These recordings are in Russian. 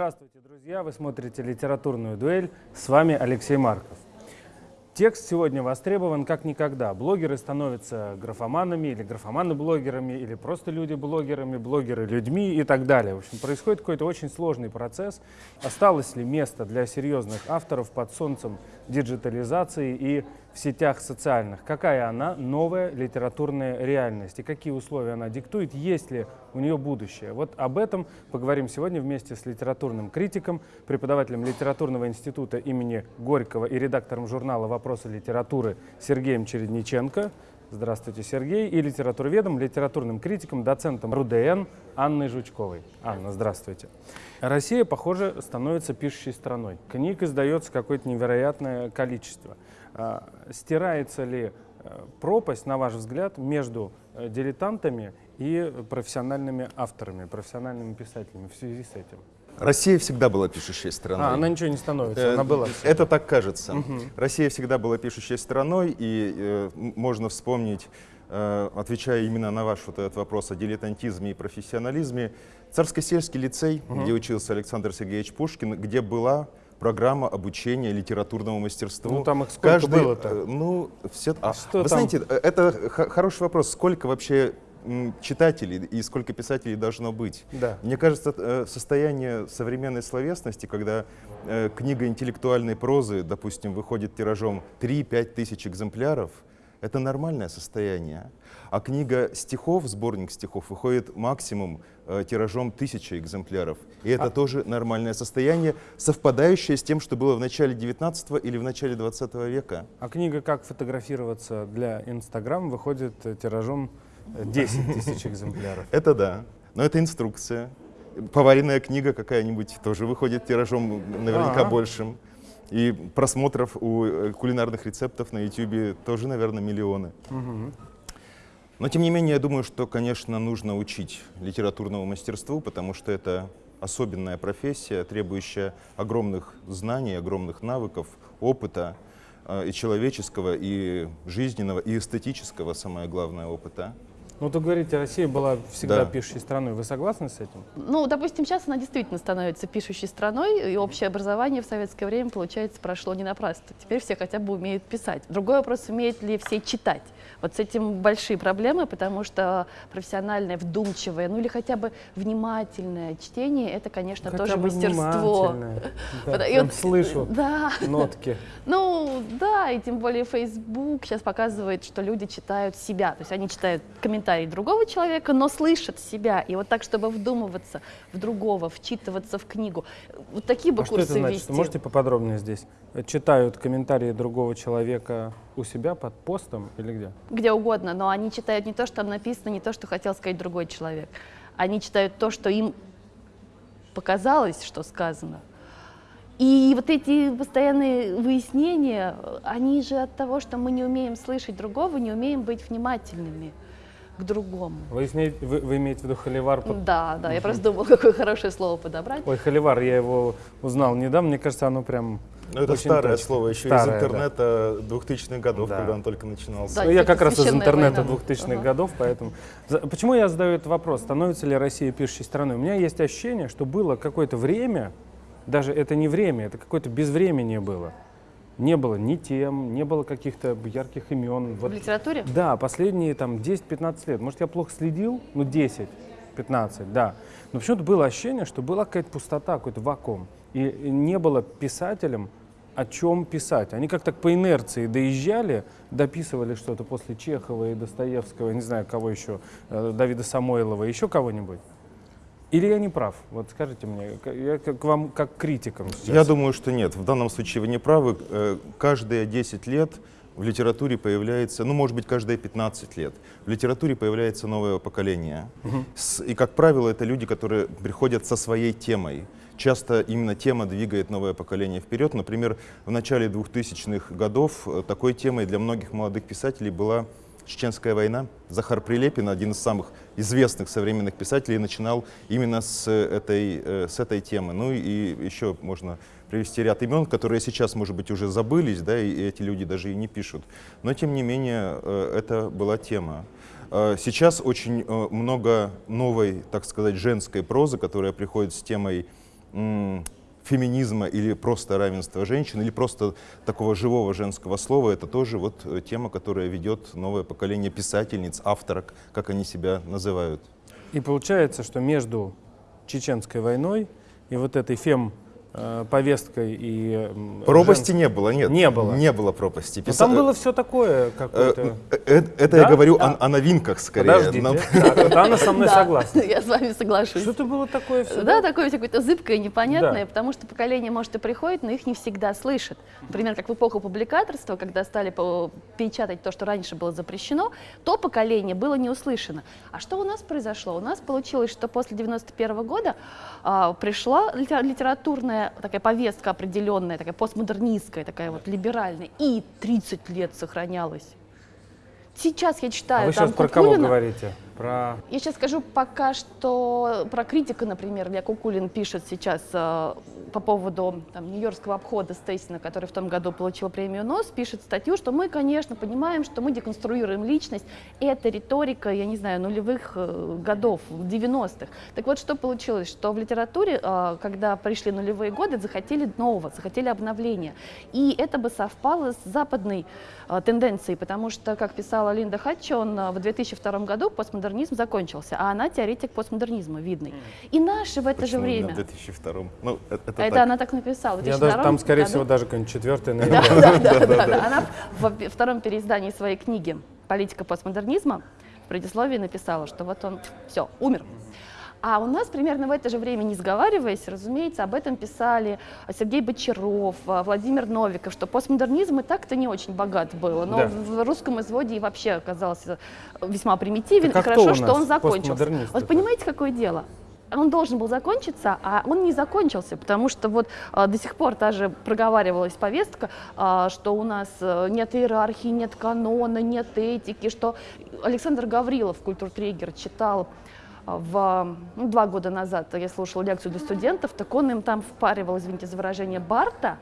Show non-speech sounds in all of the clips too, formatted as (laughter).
Здравствуйте, друзья! Вы смотрите «Литературную дуэль». С вами Алексей Марков. Текст сегодня востребован как никогда. Блогеры становятся графоманами или графоманы-блогерами, или просто люди-блогерами, блогеры людьми и так далее. В общем, происходит какой-то очень сложный процесс. Осталось ли место для серьезных авторов под солнцем диджитализации и в сетях социальных? Какая она новая литературная реальность и какие условия она диктует? Есть ли у нее будущее? Вот об этом поговорим сегодня вместе с литературным критиком, преподавателем литературного института имени Горького и редактором журнала «Вопросы литературы» Сергеем Чередниченко. Здравствуйте, Сергей. И литературоведом, литературным критиком, доцентом РУДН Анной Жучковой. Анна, здравствуйте. Россия, похоже, становится пишущей страной. Книг издается какое-то невероятное количество. А, стирается ли э, пропасть, на ваш взгляд, между э, дилетантами и профессиональными авторами, профессиональными писателями в связи с этим? Россия всегда была пишущей страной. А, она ничего не становится, Э, она была. Это так кажется. Россия всегда была пишущей страной, и э, можно вспомнить, э, отвечая именно на ваш вот этот вопрос о дилетантизме и профессионализме, Царско-сельский лицей, где учился Александр Сергеевич Пушкин, где была программа обучения литературному мастерству. Ну, там их сколько было-то? э, Ну, все... а, Что вы там? знаете, э, это хороший вопрос. Сколько вообще читателей и сколько писателей должно быть? Да. Мне кажется, э, состояние современной словесности, когда э, книга интеллектуальной прозы, допустим, выходит тиражом 3-5 тысяч экземпляров, это нормальное состояние. А книга стихов, сборник стихов, выходит максимум э, тиражом тысячи экземпляров. И это А- тоже нормальное состояние, совпадающее с тем, что было в начале 19 или в начале 20 века. А книга «Как фотографироваться для Инстаграм» выходит э, тиражом 10 (laughs) тысяч экземпляров. Это да, но это инструкция. Поваренная книга какая-нибудь тоже выходит тиражом наверняка Ага. большим. И просмотров у э, кулинарных рецептов на YouTube тоже, наверное, миллионы. Мгм. Но тем не менее, я думаю, что, конечно, нужно учить литературному мастерству, потому что это особенная профессия, требующая огромных знаний, огромных навыков, опыта э, и человеческого, и жизненного, и эстетического, самое главное, опыта. Ну, то говорите, Россия была всегда Да. пишущей страной. Вы согласны с этим? Ну, допустим, сейчас она действительно становится пишущей страной, и общее образование в советское время, получается, прошло не напрасно. Теперь все хотя бы умеют писать. Другой вопрос, умеют ли все читать. Вот с этим большие проблемы, потому что профессиональное, вдумчивое, ну или хотя бы внимательное чтение, это, конечно, Хотя тоже бы мастерство. (laughs) Да, и вот, слышу Да, нотки. ну да, и тем более Facebook сейчас показывает, что люди читают себя. То есть они читают комментарии другого человека, но слышат себя. И вот так, чтобы вдумываться в другого, вчитываться в книгу. Вот такие бы А что курсы это значит? вести. Можете поподробнее здесь? Читают комментарии другого человека у себя под постом или где? Где угодно, но они читают не то, что там написано, не то, что хотел сказать другой человек. Они читают то, что им показалось, что сказано. И вот эти постоянные выяснения, они же от того, что мы не умеем слышать другого, не умеем быть внимательными к другому. Вы, сне- вы- вы имеете в виду холивар? под- Да, да, я просто думала, какое хорошее слово подобрать. Ой, холивар, я его узнал недавно. Мне кажется, оно прям Ну, это очень старое точно. слово, еще Старое, из да. интернета 2000-х годов, Да. когда он только начинался. Да, Ну, я как раз из интернета война. 2000-х Ага. годов, поэтому... За- Почему я задаю этот вопрос? Становится ли Россия пишущей страной? У меня есть ощущение, что было какое-то время, даже это не время, это какое-то безвременье было. Не было ни тем, не было каких-то ярких имен. В Вот литературе? Да, последние там 10-15 лет. Может, я плохо следил? Ну, 10-15, да. Но почему-то было ощущение, что была какая-то пустота, какой-то вакуум. И не было писателям о чем писать. Они как-то по инерции доезжали, дописывали что-то после Чехова и Достоевского, не знаю, кого еще, э, Давида Самойлова, еще кого-нибудь. Или я не прав? Вот скажите мне, я к вам как критикам сейчас. Я думаю, что нет. В данном случае вы не правы. Э, Каждые 10 лет в литературе появляется, ну, может быть, каждые 15 лет, в литературе появляется новое поколение. С- И, как правило, это люди, которые приходят со своей темой. Часто именно тема двигает новое поколение вперед. Например, в начале 2000-х годов э, такой темой для многих молодых писателей была Чеченская война. Захар Прилепин, один из самых известных современных писателей, начинал именно с этой, э, с этой темы. Ну и еще можно привести ряд имен, которые сейчас, может быть, уже забылись, да, и эти люди даже и не пишут. Но, тем не менее, э, это была тема. Сейчас очень много новой, так сказать, женской прозы, которая приходит с темой феминизма или просто равенства женщин, или просто такого живого женского слова, это тоже вот э, тема, которая ведет новое поколение писательниц, авторок, как они себя называют. И получается, что между Чеченской войной и вот этой фем повесткой и Пропасти жен- не было, нет. Не было. Не было пропасти. Но Писа- там было все такое Э, какое-то. э, э, Это Да? я говорю Да. о, о новинках скорее. Подождите. Нам- Так, вот Анна со мной (laughs) Да, согласна. Я с вами соглашусь. Что-то было такое все. Да, такое всё какое-то зыбкое, непонятное, Да. потому что поколение, может, и приходит, но их не всегда слышит. Например, как в эпоху публикаторства, когда стали печатать то, что раньше было запрещено, то поколение было не услышано. А что у нас произошло? У нас получилось, что после 91 года а, пришла литера- литературная такая повестка определенная, такая постмодернистская, такая вот либеральная, и 30 лет сохранялась. Сейчас я А читаю вы там сейчас про кого Кукулина. говорите? Про Я сейчас скажу пока что про критика, например, Илья Кукулин пишет сейчас э, по поводу нью-йоркского обхода Стейсина, который в том году получил премию НОС, пишет статью, что мы, конечно, понимаем, что мы деконструируем личность. Это риторика, я не знаю, нулевых э, годов, 90-х. Так вот, что получилось, что в литературе, э, когда пришли нулевые годы, захотели нового, захотели обновления. И это бы совпало с западной э, тенденцией, потому что, как писала Линда Хатчон, э, в 2002 году постмодернизм закончился, а она теоретик постмодернизма, видный. И наши в это же Почему именно время. в 2002 Ну, э- это, Это так. она так написала. в Я даже 2002 там, скорее году. всего, даже какой-нибудь четвертый, Да, наверное. да, да, (laughs) да, да. Она во втором переиздании своей книги «Политика постмодернизма» в предисловии написала, что вот он, все, умер. А у нас примерно в это же время, не сговариваясь, разумеется, об этом писали Сергей Бочаров, а, Владимир Новиков, что постмодернизм и так-то не очень богат был, но Да. в русском изводе и вообще оказался весьма примитивен, Так а и кто хорошо, что он закончился. Вот понимаете, какое дело? Он должен был закончиться, а он не закончился, потому что вот а, до сих пор та же проговаривалась повестка, а, что у нас э, нет иерархии, нет канона, нет этики, что Александр Гаврилов, культуртрегер, читал а, в, ну, два года назад, я слушала лекцию для студентов, так он им там впаривал, извините за выражение, Барта,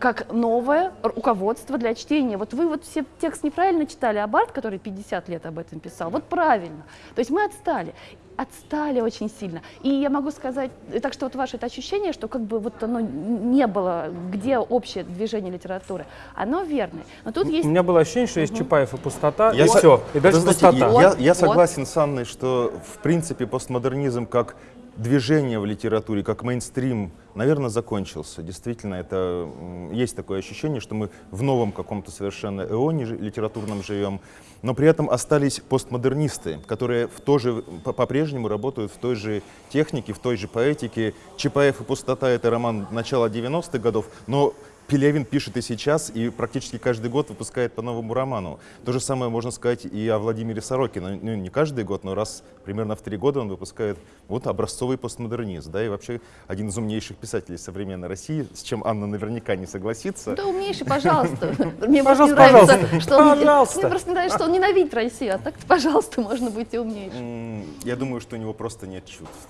как новое руководство для чтения. Вот вы вот все текст неправильно читали, а Барт, который 50 лет об этом писал, вот правильно. То есть мы отстали. Отстали очень сильно. И я могу сказать, так что вот ваше это ощущение, что как бы вот оно не было, где общее движение литературы, оно верное. Но тут есть У меня было ощущение, что есть Чапаев и пустота, Я и все, и дальше знаете, пустота. Я, Вот, я вот. согласен с Анной, что в принципе постмодернизм как движение в литературе, как мейнстрим, наверное, закончился. Действительно, это есть такое ощущение, что мы в новом каком-то совершенно эоне литературном живем, но при этом остались постмодернисты, которые в то же, по- по-прежнему работают в той же технике, в той же поэтике. Чапаев и пустота — это роман начала 90-х годов, но Пелевин пишет и сейчас, и практически каждый год выпускает по новому роману. То же самое можно сказать и о Владимире Сорокине. Ну, не каждый год, но раз примерно в три года он выпускает вот образцовый постмодернизм. Да, и вообще один из умнейших писателей современной России, с чем Анна наверняка не согласится. Да умнейший, пожалуйста. (laughs) Мне Пожалуйста, просто не нравится, что он, мне просто нравится, что он ненавидит Россию, а так пожалуйста, можно быть и умнейшим. Я думаю, что у него просто нет чувств.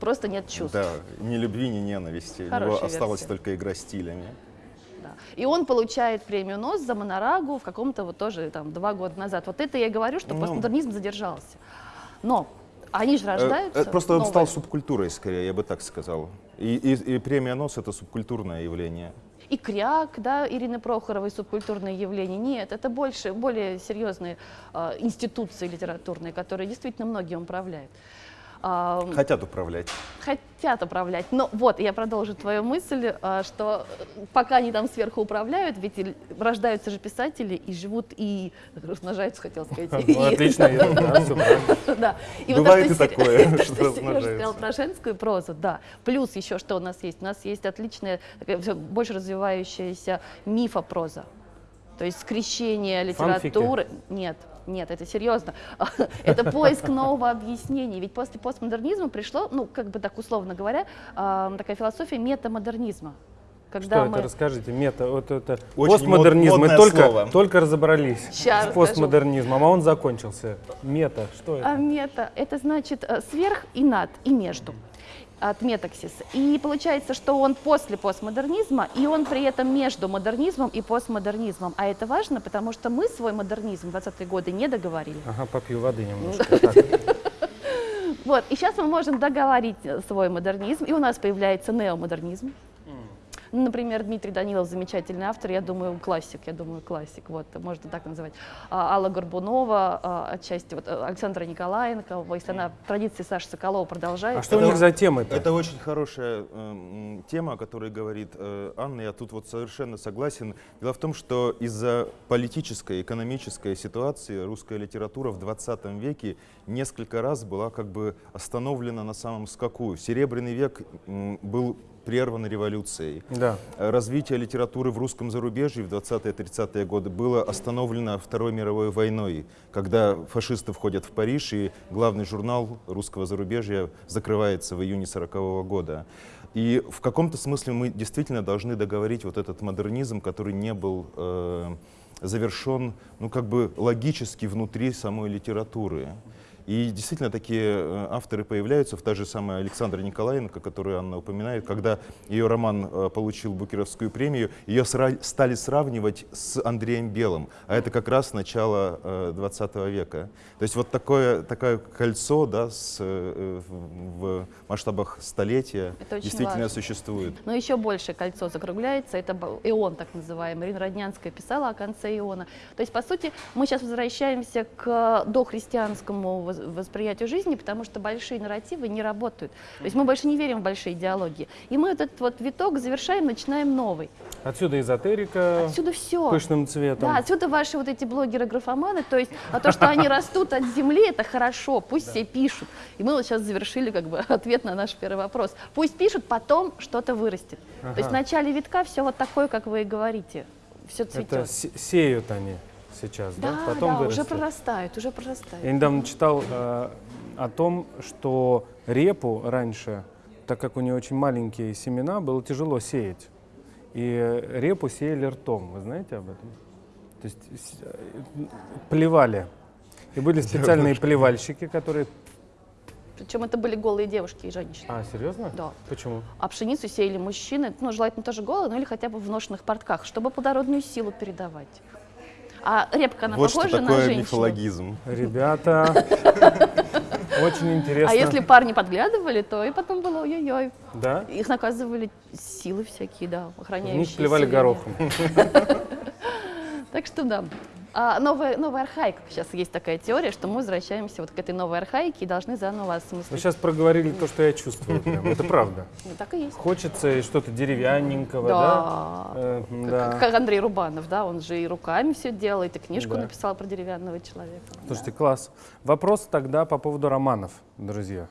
Просто нет чувств. Да, ни любви, ни ненависти. у него Хорошая осталась версия. только игра стилями. И он получает премию НОС за монорагу в каком-то вот тоже там два года назад. Вот это я и говорю, что Ну. постмодернизм задержался. Но они же Э, рождаются. э, Просто он новые. стал субкультурой, скорее, я бы так сказал. И, и- и премия НОС — это субкультурное явление. И кряк, да, Ирины Прохоровой субкультурное явление. Нет, это больше, более серьезные э, институции литературные, которые действительно многие управляют. Хотят управлять. хотят управлять. Но вот, я продолжу твою мысль, а, что э, пока они там сверху управляют, ведь рождаются же писатели и живут, и размножаются, хотел сказать. (laughs) Ну, Отлично, (laughs) да, Бывает и такое, (laughs) что сказал про женскую прозу, да. Плюс еще что у нас есть? У нас есть отличная, больше развивающаяся мифопроза. То есть скрещение Фанфики? литературы. Нет, нет, это серьезно. (laughs) Это поиск нового объяснения. Ведь после постмодернизма пришло, ну, как бы так условно говоря, а, такая философия метамодернизма. Когда Что мы... это, расскажите, мета, вот это Очень постмодернизм, мод- мы только, слово. только разобрались Ща с расскажу. постмодернизмом, а он закончился. Мета, что это? А мета – это значит э, сверх и над, и между от метаксис. И получается, что он после постмодернизма, и он при этом между модернизмом и постмодернизмом. А это важно, потому что мы свой модернизм в 20-е годы не договорили. Ага, попью воды немножко. Так. В (laughs) Вот, и сейчас мы можем договорить э, свой модернизм, и у нас появляется неомодернизм. Ну, Например, Дмитрий Данилов замечательный автор, я думаю, классик, я думаю, классик, вот, можно так называть. А, Алла Горбунова, а, отчасти, вот, э, Александра Николаенко, если она традиции Саши Соколова продолжает. А что у них за темы-то? Это очень хорошая э, тема, о которой говорит э, Анна. Я тут вот совершенно согласен. Дело в том, что из-за политической, экономической ситуации русская литература в 20 веке несколько раз была как бы остановлена на самом скаку. Серебряный век был прерван революцией. Да. Э, Развитие литературы в русском зарубежье в 20-30-е годы было остановлено Второй мировой войной, когда фашисты входят в Париж, и главный журнал русского зарубежья закрывается в июне 40 года. И в каком-то смысле мы действительно должны договорить вот этот модернизм, который не был э, завершен, ну как бы логически внутри самой литературы. И действительно такие э, авторы появляются, в та же самая Александра Николаенко, которую Анна упоминает, когда ее роман э, получил Букеровскую премию, ее стали сравнивать с Андреем Белым, а это как раз начало э, 20 века. То есть вот такое, такое кольцо да, с, э, в масштабах столетия Это действительно важно. существует. Но еще больше кольцо закругляется, это ион так называемый. Ирина Роднянская писала о конце иона. То есть, по сути, мы сейчас возвращаемся к дохристианскому восприятию жизни, потому что большие нарративы не работают. То есть мы больше не верим в большие идеологии. И мы этот вот виток завершаем, начинаем новый. Отсюда эзотерика Отсюда все. пышным цветом. Да, отсюда ваши вот эти блогеры-графоманы, то есть а то, что они растут от земли, это хорошо, пусть все пишут. И мы вот сейчас завершили как бы (laughs) ответ на наш первый вопрос. Пусть пишут, потом что-то вырастет. То есть в начале витка все вот такое, как вы и говорите, все Это цветет. се- сеют они сейчас, да? Да, Потом да, уже прорастают, уже прорастают. Я недавно читал э, о том, что репу раньше, так как у нее очень маленькие семена, было тяжело сеять. И репу сеяли ртом. Вы знаете об этом? То есть э, плевали. И были специальные плевальщики, которые... Причем это были голые девушки и женщины. А, серьезно? Да. Почему? А пшеницу сеяли мужчины, ну, желательно тоже голые, ну или хотя бы в ношенных портках, чтобы плодородную силу передавать. А репка, она вот что похожа на такое женщину? мифологизм. Ребята, очень интересно. А если парни подглядывали, то и потом было ой-ой-ой. Да? Их наказывали силы всякие, да, В охраняющие. них плевали горохом. (laughs) Так что да. А новая, новая архаика. Сейчас есть такая теория, что мы возвращаемся вот к этой новой архаике и должны заново Вы осмыслить. сейчас проговорили то, что я чувствую. прям. Это правда. (laughs) Ну, так и есть. Хочется что-то деревянненького, да? Да. Э, Как, да. как Андрей Рубанов, да, он же и руками все делает, и книжку Да. написал про деревянного человека. Слушайте, класс. Вопрос тогда по поводу романов, друзья.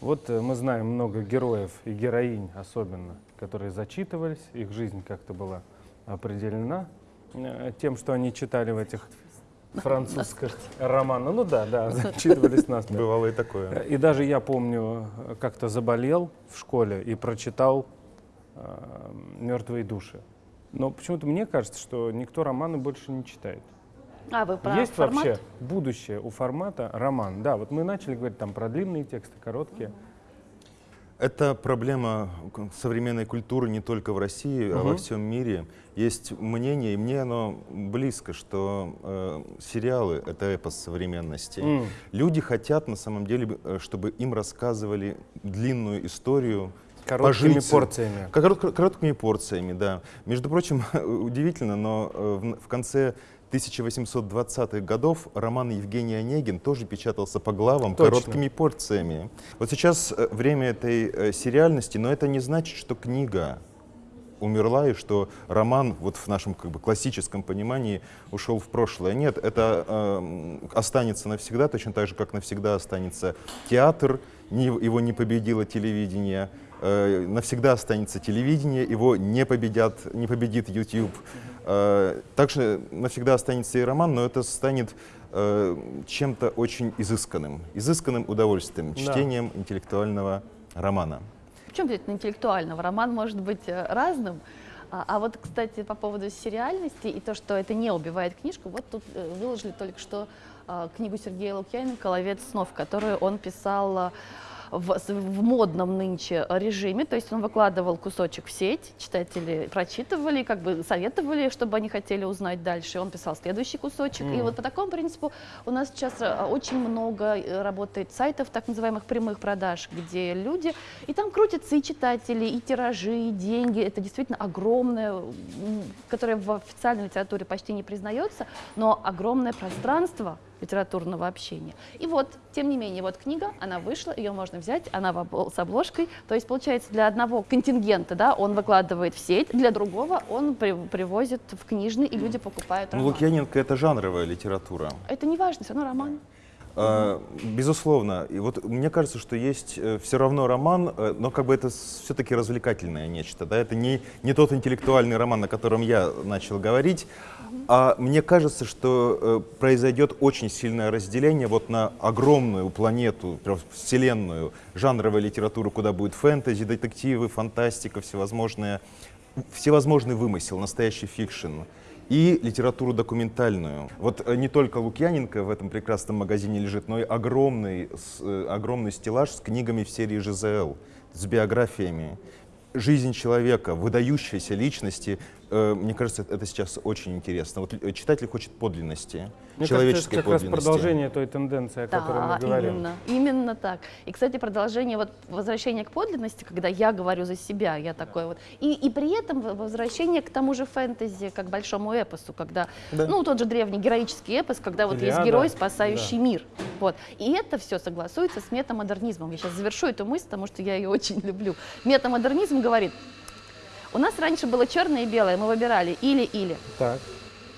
Вот э, мы знаем много героев и героинь особенно, которые зачитывались, их жизнь как-то была определена тем, что они читали в этих (laughs) французских романах. Ну да, да, зачитывались нас. (laughs) Бывало и такое. И даже я помню, э, как-то заболел в школе и прочитал «Мертвые души». Но почему-то мне кажется, что никто романы больше не читает. А, вы про Есть формат? вообще будущее у формата роман? Да, вот мы начали говорить там про длинные тексты, короткие. Это проблема современной культуры не только в России, а во всем мире. Есть мнение, и мне оно близко, что э, сериалы — это эпос современности. М. Люди хотят, на самом деле, э, чтобы им рассказывали длинную историю, Короткими пожить, порциями. Корот- короткими порциями, да. Между прочим, (laughs) удивительно, но э, в, в конце 1820-х годов роман Евгений Онегин тоже печатался по главам Точно. короткими порциями. Вот сейчас э, время этой э, сериальности, но это не значит, что книга умерла и что роман вот в нашем как бы классическом понимании ушел в прошлое. Нет, это э, останется навсегда, точно так же, как навсегда останется театр, не- его не победило телевидение, э, навсегда останется телевидение, его не, победят, не победит YouTube. Э, также навсегда останется и роман, но это станет э, чем-то очень изысканным, изысканным удовольствием, Да. чтением интеллектуального романа. Причем здесь интеллектуального? Роман может быть э, разным. А, а вот, кстати, по поводу сериальности и то, что это не убивает книжку, вот тут выложили только что книгу Сергея Лукьяненко «Ловец снов», которую он писал в, в модном нынче режиме, то есть он выкладывал кусочек в сеть, читатели прочитывали, как бы советовали, чтобы они хотели узнать дальше, он писал следующий кусочек, и вот по такому принципу у нас сейчас э, очень много э, работает сайтов, так называемых прямых продаж, где люди, и там крутятся и читатели, и тиражи, и деньги, это действительно огромное, которое в официальной литературе почти не признается, но огромное пространство литературного общения. И вот, тем не менее, вот книга, она вышла, ее можно взять, она с обложкой. То есть, получается, для одного контингента, да, он выкладывает в сеть, для другого он при- привозит в книжный, и люди покупают Ну, роман. Лукьяненко — это жанровая литература. Это не важно, все равно роман. А, Безусловно. И вот мне кажется, что есть все равно роман, э, но как бы это все-таки развлекательное нечто. Да? Это не, не тот интеллектуальный роман, о котором я начал говорить. А мне кажется, что э, произойдет очень сильное разделение вот на огромную планету, вселенную, жанровой литературы, куда будет фэнтези, детективы, фантастика, всевозможные, всевозможный вымысел, настоящий fiction и литературу документальную. Вот э, не только Лукьяненко в этом прекрасном магазине лежит, но и огромный, с- э, огромный стеллаж с книгами в серии ЖЗЛ, с биографиями. Жизнь человека, выдающейся личности, мне кажется, это сейчас очень интересно. Вот э, читатель хочет подлинности, Мне человеческой кажется, это как раз подлинности. продолжение той тенденции, о которой мы говорим. именно, именно так. И, кстати, продолжение, вот возвращение к подлинности, когда я говорю за себя, я такой вот. И, и при этом возвращение к тому же фэнтези, как большому эпосу, когда, Да. ну, тот же древний героический эпос, когда вот есть Илиада, герой, спасающий да. мир. Вот. И это все согласуется с метамодернизмом. Я сейчас завершу эту мысль, потому что я ее очень люблю. Метамодернизм говорит, у нас раньше было черное и белое, мы выбирали или-или. Так.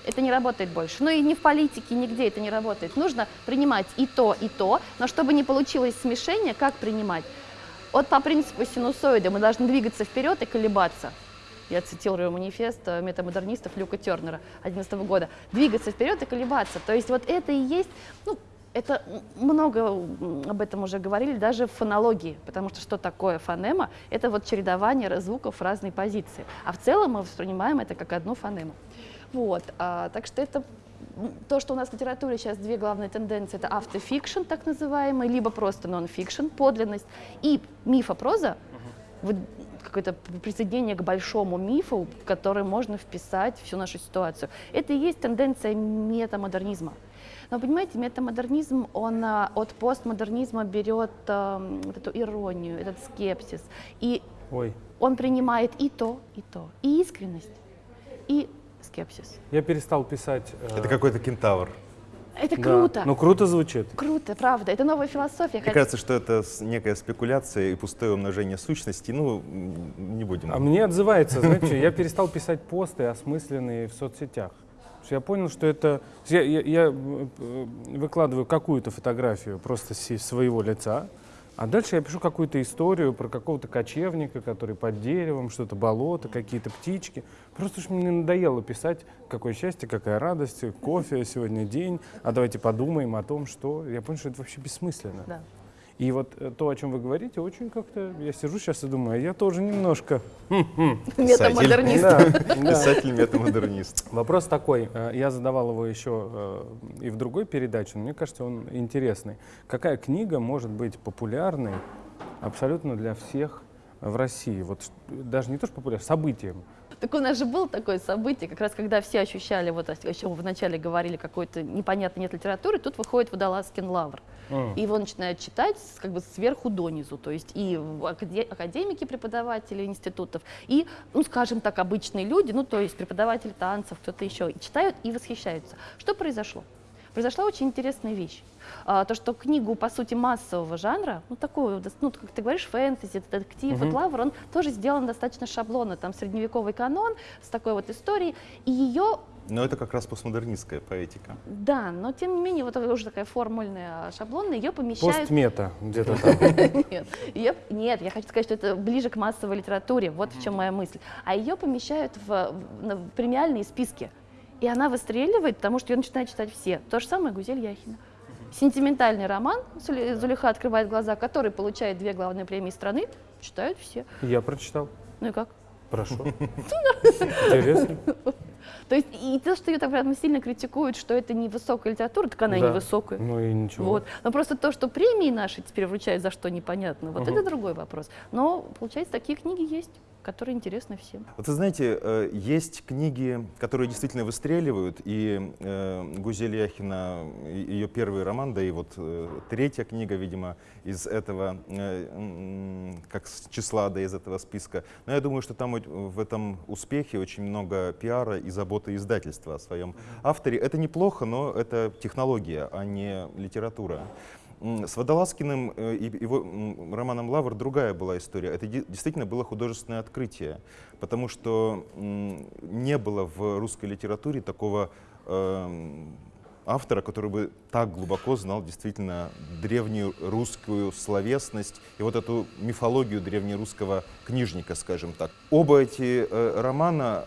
Это не работает больше. Ну и ни в политике, нигде это не работает. Нужно принимать и то, и то, но чтобы не получилось смешение, как принимать? Вот по принципу синусоида мы должны двигаться вперед и колебаться. Я цитирую манифест э, метамодернистов Люка Тернера 2011 года. Двигаться вперед и колебаться. То есть вот это и есть, ну, это много об этом уже говорили даже в фонологии, потому что что такое фонема? Это вот чередование звуков в разной позиции. А в целом мы воспринимаем это как одну фонему. Вот, а, так что это то, что у нас в литературе сейчас две главные тенденции, это автофикшн, так называемый, либо просто нон-фикшн, подлинность, и мифопроза, вот какое-то присоединение к большому мифу, в который можно вписать всю нашу ситуацию. Это и есть тенденция метамодернизма. Но понимаете, метамодернизм, он а, от постмодернизма берет ам, вот эту иронию, этот скепсис. И Ой, он принимает и то, и то. И искренность, и скепсис. я перестал писать. э, Это какой-то кентавр. Это да. круто. Ну, круто звучит. Круто, правда. Это новая философия. Мне Хотя- кажется, что это некая спекуляция и пустое умножение сущностей. Ну, не будем. А мне отзывается, знаете, что, я перестал писать посты осмысленные в соцсетях. Я понял, что это... Я, я- я, э, выкладываю какую-то фотографию просто своего лица, а дальше я пишу какую-то историю про какого-то кочевника, который под деревом, что-то болото, какие-то птички. Просто уж мне надоело писать, какое счастье, какая радость, кофе, сегодня день, а давайте подумаем о том, что... Я понял, что это вообще бессмысленно. Да. И вот э, то, о чем вы говорите, очень как-то... Я сижу сейчас и думаю, а я тоже немножко... Метамодернист. Да. (laughs) Писатель-метамодернист. Вопрос такой, э, я задавал его еще э, и в другой передаче, но мне кажется, он интересный. Какая книга может быть популярной абсолютно для всех в России? Вот даже не то, что популярной, событием. Так у нас же было такое событие, как раз когда все ощущали, вот о чем вначале говорили, какой-то непонятный нет литературы, тут выходит Водолазкин лавр. М. И его начинают читать как бы сверху донизу, то есть и академики, преподаватели институтов, и, ну, скажем так, обычные люди, ну, то есть преподаватели танцев, кто-то еще, и читают и восхищаются. Что произошло? Произошла очень интересная вещь. А, то, что книгу, по сути, массового жанра, ну, такую, ну, как ты говоришь, фэнтези, детектив, вот Лавр, он тоже сделан достаточно шаблонно, там средневековый канон с такой вот историей, и ее Но это как раз постмодернистская поэтика. да, но тем не менее, вот уже такая формульная, шаблонная, ее помещают... Постмета где-то (laughs) там. Нет, нет, я хочу сказать, что это ближе к массовой литературе, вот в чем моя мысль. А ее помещают в премиальные списки. И она выстреливает, потому что ее начинают читать все. То же самое Гузель Яхина. Сентиментальный роман Зули- Зулиха открывает глаза, который получает две главные премии страны, читают все. Я прочитал. Ну и как? Хорошо. (laughs) Интересно. То есть и то, что ее так прям сильно критикуют, что это не высокая литература, так она и Да. не высокая. Ну и ничего. Вот. Но просто то, что премии наши теперь вручают, за что непонятно, вот Мгм. это другой вопрос. Но, получается, такие книги есть, которые интересны всем. Вот вы знаете, э, есть книги, которые действительно выстреливают, и э, Гузель Яхина, ее первый роман, да и вот э, третья книга, видимо, из этого, как с числа, да из этого списка. Но я думаю, что там в этом успехе очень много пиара и заботы издательства о своем авторе. Это неплохо, но это технология, а не литература. С Водолазкиным э, и его романом «Лавр» другая была история. Это де- действительно было художественное открытие, потому что не было в русской литературе такого эм, автора, который бы так глубоко знал действительно древнюю русскую словесность и вот эту мифологию древнерусского книжника, скажем так. Оба эти э, романа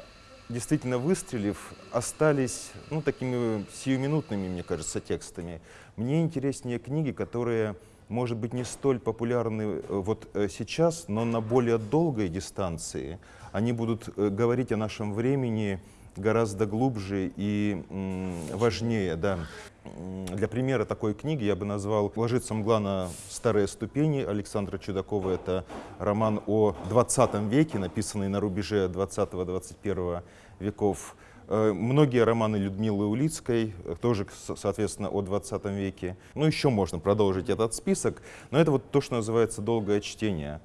действительно выстрелив, остались ну, такими сиюминутными, мне кажется, текстами. Мне интереснее книги, которые, может быть, не столь популярны э, вот э, сейчас, но на более долгой дистанции. Они будут э, говорить о нашем времени гораздо глубже и важнее. Да. Для примера такой книги я бы назвал «Ложится мгла на старые ступени» Александра Чудакова. Это роман о 20 веке, написанный на рубеже 20-21 веков. Э, Многие романы Людмилы Улицкой, э, тоже, соответственно, о 20 веке. Ну, еще можно продолжить этот список, но это вот то, что называется долгое чтение.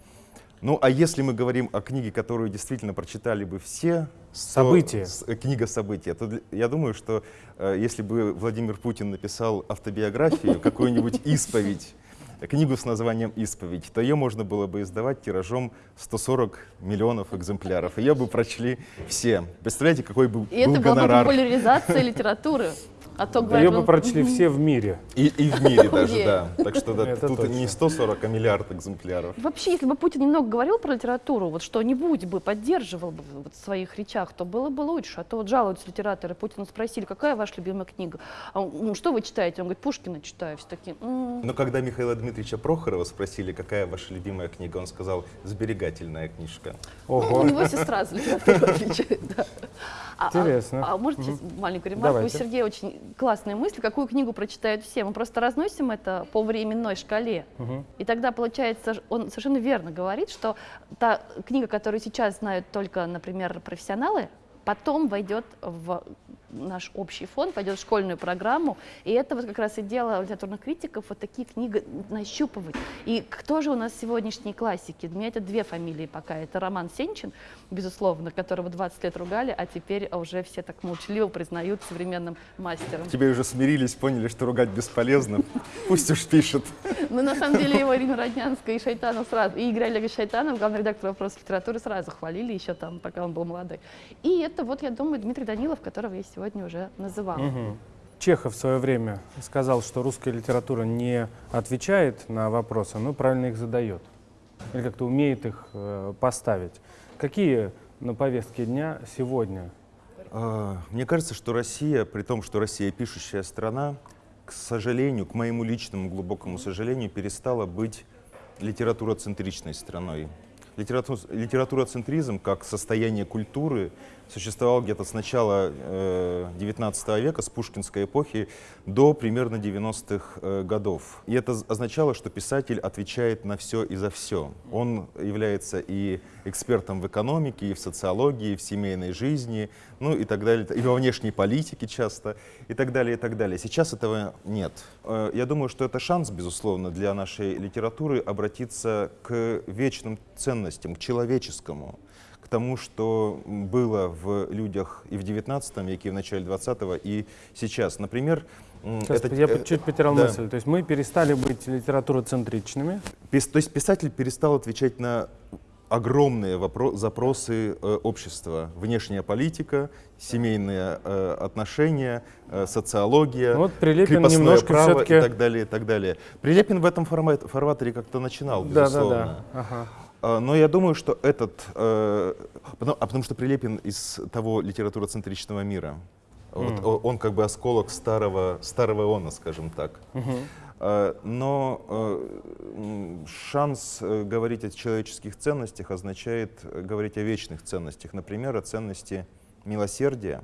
Ну, а если мы говорим о книге, которую действительно прочитали бы все, то События. с- э, книга события, то для- я думаю, что э, если бы Владимир Путин написал автобиографию, (laughs) какую-нибудь исповедь, книгу с названием «Исповедь», то ее можно было бы издавать тиражом 140 миллионов экземпляров. Ее бы прочли все. Представляете, какой бы И был это была бы популяризация литературы. (laughs) А то Ее говорят, бы ну, прочли все в мире. И, и в мире (laughs) даже, да. Так что да, тут точно. не 140, а миллиард экземпляров. Вообще, если бы Путин немного говорил про литературу, вот что-нибудь бы поддерживал бы вот в своих речах, то было бы лучше. А то вот жалуются литераторы, Путина спросили, какая ваша любимая книга? А «Ну, что вы читаете? Он говорит, Пушкина читаю. Все такие, «М». Но когда Михаила Дмитриевича Прохорова спросили, какая ваша любимая книга, он сказал «Сберегательная книжка». У Ого. него сестра за литературу отвечает, да. А- а- Интересно. А, может сейчас маленькую ремарку? Давайте. У Сергея очень классная мысль, какую книгу прочитают все. Мы просто разносим это по временной шкале. Мгм. И тогда, получается, он совершенно верно говорит, что та книга, которую сейчас знают только, например, профессионалы, потом войдет в наш общий фонд, пойдет в школьную программу. И это вот как раз и дело литературных критиков, вот такие книги нащупывать. И кто же у нас сегодняшние классики? У меня это две фамилии пока. Это Роман Сенчин, безусловно, которого 20 лет ругали, а теперь уже все так молчаливо признают современным мастером. Теперь уже смирились, поняли, что ругать бесполезно. Пусть уж пишет. Ну, на самом деле, его Ирина Роднянская и Шайтанов сразу, и Игорь Олегович Шайтанов, главный редактор вопросов литературы, сразу хвалили еще там, пока он был молодой. И это вот, я думаю, Дмитрий Данилов, которого я сегодня уже называла. Мгм. Чехов в свое время сказал, что русская литература не отвечает на вопросы, но правильно их задает. Или как-то умеет их э, поставить. Какие на повестке дня сегодня? А, Мне кажется, что Россия, при том, что Россия пишущая страна, к сожалению, к моему личному глубокому сожалению, перестала быть литературоцентричной страной. Литерату- Литературоцентризм как состояние культуры существовал где-то с начала э, 19 века, с пушкинской эпохи, до примерно 90-х э, годов. И это означало, что писатель отвечает на все и за все. Он является и экспертом в экономике, и в социологии, и в семейной жизни, ну и так далее, и во внешней политике часто, и так далее, и так далее. Сейчас этого нет. Э, Я думаю, что это шанс, безусловно, для нашей литературы обратиться к вечным ценностям, к человеческому, к тому, что было в людях и в XIX веке, и в начале XX, и сейчас. Например, Сейчас это- я э, чуть потерял да. мысль. То есть мы перестали быть литературоцентричными. Пис- То есть писатель перестал отвечать на огромные вопро- запросы э, общества. Внешняя политика, семейные э, отношения, э, социология, Ну вот Прилепин немножко право и так далее, и так далее. Прилепин в этом формате, фарватере как-то начинал, Да, да, безусловно. да. Ага. А, Но я думаю, что этот, э, а потому что Прилепин из того литературоцентричного мира. Вот Мгм. о- он как бы осколок старого, старого Иона, скажем так. Э, Но э, шанс э, говорить о человеческих ценностях означает говорить о вечных ценностях. Например, о ценности милосердия,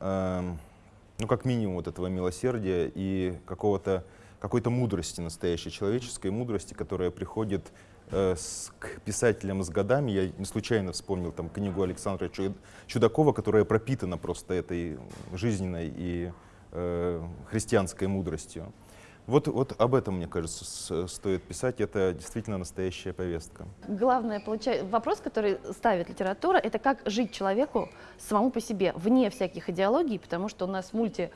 ну, как минимум, вот этого милосердия и какого-то какой-то мудрости настоящей, человеческой мудрости, которая приходит с, к писателям с годами. Я не случайно вспомнил там книгу Александра Чу- Чудакова, которая пропитана просто этой жизненной и э, христианской мудростью. Вот, вот об этом, мне кажется, с- стоит писать. Это действительно настоящая повестка. Главное, получай... вопрос, который ставит литература, это как жить человеку самому по себе, вне всяких идеологий, потому что у нас мульти...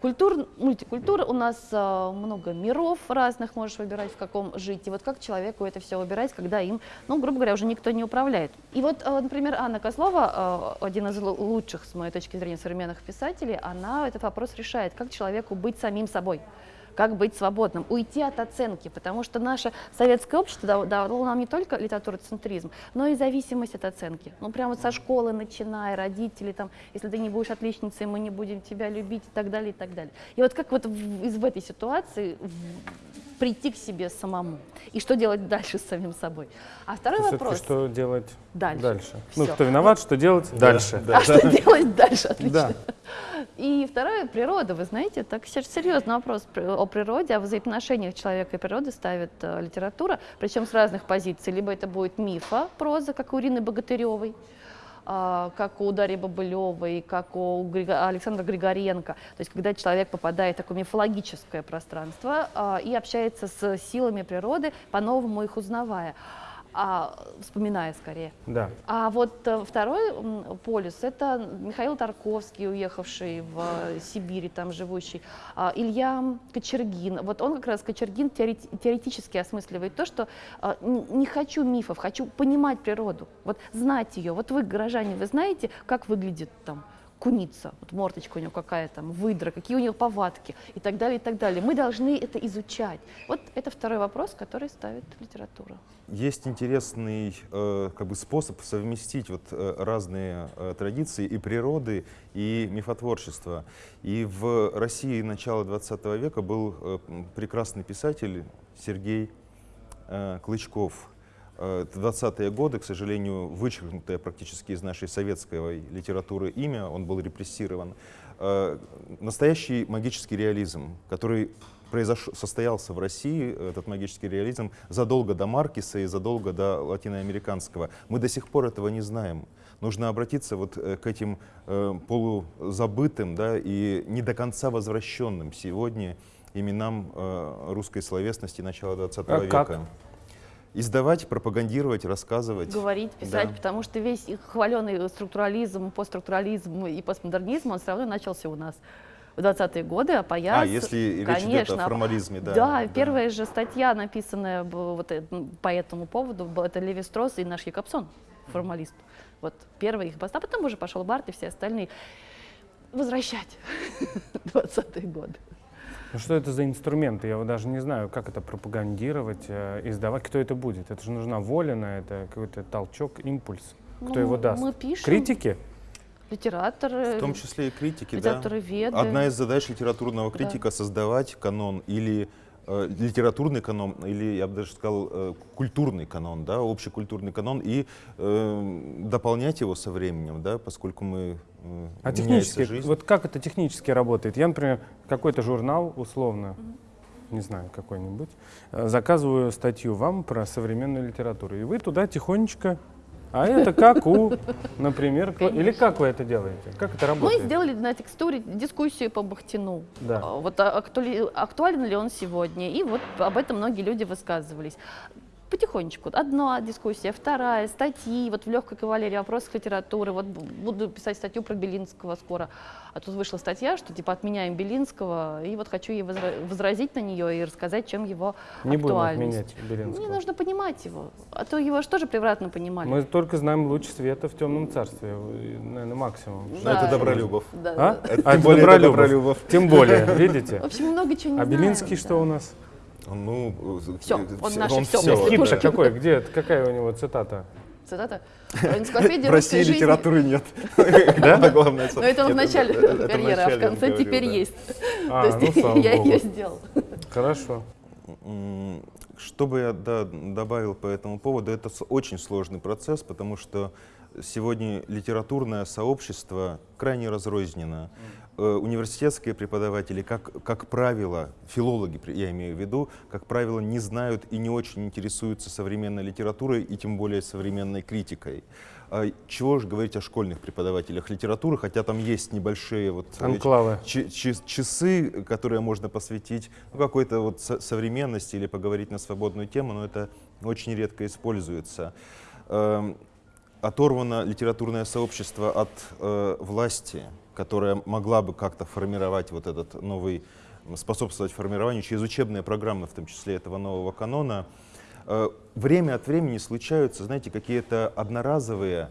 Культур, мультикультура, у нас э, много миров разных, можешь выбирать, в каком жить. И вот как человеку это все выбирать, когда им, ну, грубо говоря, уже никто не управляет. И вот, э, например, Анна Козлова, э, один из лу- лучших, с моей точки зрения, современных писателей, она этот вопрос решает, как человеку быть самим собой как быть свободным, уйти от оценки, потому что наше советское общество дало, нам не только литературоцентризм, но и зависимость от оценки. Ну, прямо вот со школы начиная, родители, там, если ты не будешь отличницей, мы не будем тебя любить и так далее, и так далее. И вот как вот в, из в этой ситуации в- прийти к себе самому, и что делать дальше с самим собой. А второй Всё-таки вопрос, что делать Дальше. Ну, Всё. кто виноват, что делать дальше. а что делать дальше, отлично. Да. И второе, природа. Вы знаете, так сер- серьезный вопрос о природе, о взаимоотношениях человека и природы ставит э, литература, причем с разных позиций. Либо это будет мифа, проза, как у Ирины Богатыревой, а, как у Дарьи Бобылевой, как у Александра Григоренко. То есть когда человек попадает в такое мифологическое пространство а, и общается с силами природы, по-новому их узнавая, а, вспоминая скорее. Да. А вот э, второй полюс – это Михаил Тарковский, уехавший в э, Сибирь, там живущий, а, Илья Кочергин. Вот он как раз, Кочергин, теорет- теоретически осмысливает то, что а, не хочу мифов, хочу понимать природу, вот знать ее. Вот вы, горожане, вы знаете, как выглядит там куница, вот мордочка у нее какая там, выдра, какие у нее повадки и так далее, и так далее. Мы должны это изучать. Вот это второй вопрос, который ставит литература. Есть интересный э, как бы способ совместить вот, э, разные э, традиции и природы, и мифотворчества. И в России начала 20 века был э, прекрасный писатель Сергей э, Клычков. Э, это 20-е годы, к сожалению, вычеркнутое практически из нашей советской литературы имя, он был репрессирован. Э, Настоящий магический реализм, который произош... состоялся в России, этот магический реализм, задолго до Маркиса и задолго до латиноамериканского. Мы до сих пор этого не знаем. Нужно обратиться вот э, к этим э, полузабытым да, и не до конца возвращенным сегодня именам э, русской словесности начала 20 А века. как? Издавать, пропагандировать, рассказывать. говорить, писать, Да. потому что весь их хваленый структурализм, постструктурализм и постмодернизм, он все равно начался у нас в 20-е годы, а появился... А, если речь идет о формализме, да. Да, первая же статья, написанная вот, э, по этому поводу, это Леви Стросс и наш Якобсон, формалист. Вот первый их пост, а потом уже пошел Барт и все остальные. Возвращать (laughs) 20-е годы. Ну, что это за инструменты? Я вот даже не знаю, как это пропагандировать, э, издавать. Кто это будет? Это же нужна воля на это, какой-то толчок, импульс. Кто Ну, его даст? Мы пишем, Критики? литераторы, В том числе и критики, да. литературоведы. Одна из задач литературного Да. критика создавать канон или литературный канон, или я бы даже сказал э, культурный канон, да, общекультурный канон, и э, дополнять его со временем, да, поскольку мы э, А технически, жизнь. вот как это технически работает? Я, например, какой-то журнал, условно, не знаю, какой-нибудь, э, заказываю статью вам про современную литературу, и вы туда тихонечко, а это как у, например, кла- или как вы это делаете? Как это Мы работает? сделали на текстуре дискуссию по Бахтину. Да. А, Вот актуали- актуален ли он сегодня? И вот об этом многие люди высказывались. Потихонечку. Одна дискуссия, вторая, статьи, вот в легкой кавалерии вопросах литературы. Вот бу- буду писать статью про Белинского скоро. А тут вышла статья, что типа отменяем Белинского, и вот хочу ей возра- возразить на нее и рассказать, чем его Не будем актуальность. отменять Белинского. Не нужно понимать его, а то его же тоже превратно понимали. Мы только знаем луч света в темном царстве, наверное, максимум. Но Да. это Добролюбов. Да, А? да. Это А, тем более Добролюбов. Добролюбов. Тем более, (laughs) видите? В общем, много чего не А Белинский что у нас? Ну, Всё, э, он всё- наше он прости, да. Хит какой? Где? Какая у него цитата? Цитата. В России жизни. литературы нет. (laughs) Это главное. Но это в начале карьеры, а в конце теперь да. есть. А, То ну, есть слава я ее сделал. Хорошо. Что бы я да, добавил по этому поводу, это очень сложный процесс, потому что сегодня литературное сообщество крайне разрознено. Э, Университетские преподаватели, как, как правило, филологи, я имею в виду, как правило, не знают и не очень интересуются современной литературой и тем более современной критикой. А Чего же говорить о школьных преподавателях литературы, хотя там есть небольшие вот э, Анклавы. часы, которые можно посвятить ну, какой-то вот со- современности или поговорить на свободную тему, но это очень редко используется. Эм, Оторвано литературное сообщество от э, власти, которая могла бы как-то формировать вот этот новый, способствовать формированию через учебные программы, в том числе этого нового канона. Э, Время от времени случаются, знаете, какие-то одноразовые,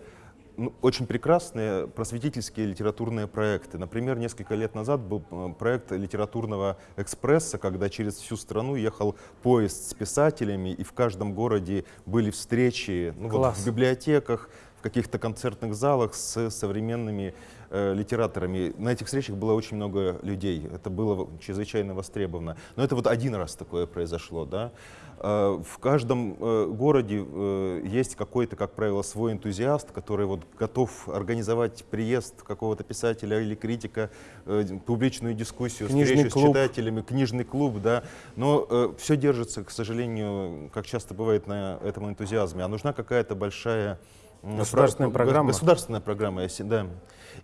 ну, очень прекрасные просветительские литературные проекты. Например, несколько лет назад был э, проект литературного экспресса, когда через всю страну ехал поезд с писателями, и в каждом городе были встречи ну, вот в библиотеках, в каких-то концертных залах с современными э, литераторами. На этих встречах было очень много людей. Это было чрезвычайно востребовано. Но это вот один раз такое произошло. Да? Э, В каждом э, городе э, есть какой-то, как правило, свой энтузиаст, который вот готов организовать приезд какого-то писателя или критика, э, публичную дискуссию, Книжный встречу с клуб. читателями, книжный клуб, да. Но все держится, к сожалению, как часто бывает на этом энтузиазме. А нужна какая-то большая Государственная про- го- программа. Государственная программа, если- да.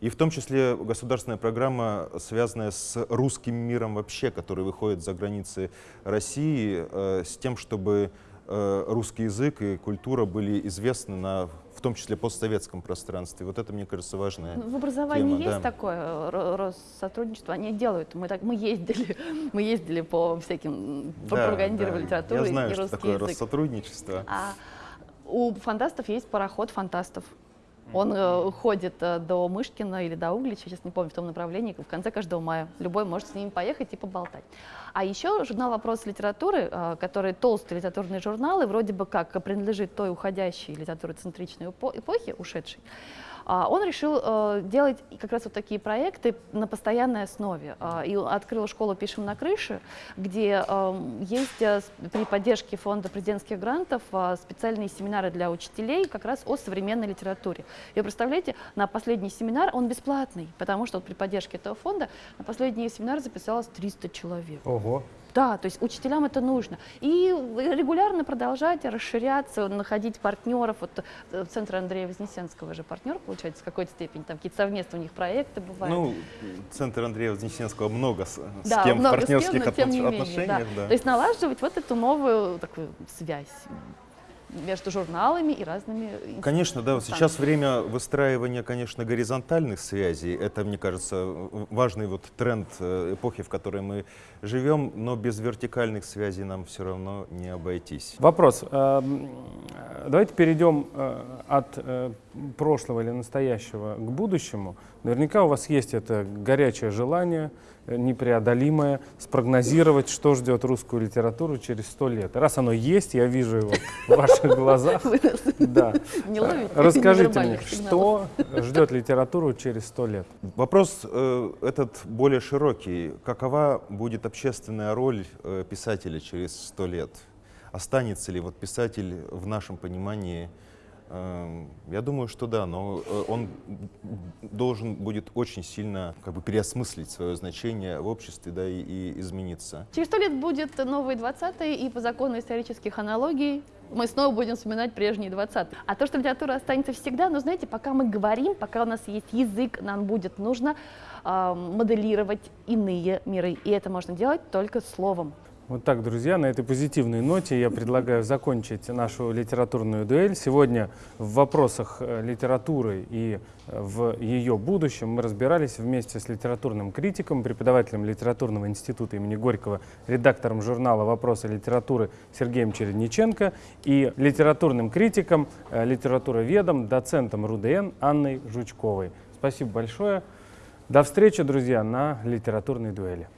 И в том числе государственная программа, связанная с русским миром вообще, который выходит за границы России, э, с тем, чтобы э, русский язык и культура были известны на, в том числе постсоветском пространстве. Вот это, мне кажется, важное. В образовании тема, есть да. такое э, ро- Россотрудничество, они делают. Мы, так, мы ездили, (laughs) мы ездили по всяким, Да, пропагандировали да. литературу Я знаю, и что русский такое язык. Россотрудничество. А у фантастов есть пароход фантастов. Он э, ходит э, до Мышкина или до Углича, сейчас не помню, в том направлении, в конце каждого мая. Любой может с ними поехать и поболтать. А еще журнал «Вопрос литературы», э, который толстый литературный журнал, и вроде бы как принадлежит той уходящей литературоцентричной эпо- эпохе, ушедшей, он решил э, делать как раз вот такие проекты на постоянной основе. А, И открыл школу «Пишем на крыше», где эм, есть э, при поддержке фонда президентских грантов э, специальные семинары для учителей как раз о современной литературе. И вы представляете, на последний семинар он бесплатный, потому что при поддержке этого фонда на последний семинар записалось 300 человек. Ого. Да, то есть учителям это нужно. И регулярно продолжать расширяться, находить партнеров. Вот э, Центр Андрея Вознесенского же партнер, получается, в какой-то степени. Там какие-то совместные у них проекты бывают. Ну, центр Андрея Вознесенского много с, с да, кем в много с кем, партнерских но тем не менее, отношениях. да. да. То есть налаживать вот эту новую такую связь между журналами и разными Конечно, да. Сейчас время выстраивания, конечно, горизонтальных связей. Это, мне кажется, важный вот тренд э, эпохи, в которой мы живем. Но без вертикальных связей нам все равно не обойтись. Вопрос. Эм, Давайте перейдем э, от э, прошлого или настоящего к будущему. Наверняка у вас есть это горячее желание, непреодолимое, спрогнозировать, что ждет русскую литературу через сто лет. Раз оно есть, я вижу его в ваших (laughs) глазах. Да. не ловите Расскажите мне, что ждет литературу через сто лет? Вопрос э, этот более широкий. Какова будет общественная роль э, писателя через сто лет? Останется ли вот писатель в нашем понимании? Э, я думаю, что да, но э, он должен будет очень сильно как бы переосмыслить свое значение в обществе, да, и, и измениться. Через сто лет будет новый 20 и по закону исторических аналогий мы снова будем вспоминать прежние 20 А то, что литература останется всегда, но знаете, пока мы говорим, пока у нас есть язык, нам будет нужно а, моделировать иные миры. И это можно делать только словом. Вот так, друзья, на этой позитивной ноте я предлагаю закончить нашу литературную дуэль. Сегодня в вопросах э, литературы и э, в ее будущем мы разбирались вместе с литературным критиком, преподавателем литературного института имени Горького, редактором журнала «Вопросы литературы» Сергеем Чередниченко и литературным критиком, э, литературоведом, доцентом РУДН Анной Жучковой. Спасибо большое. До встречи, друзья, на литературной дуэли.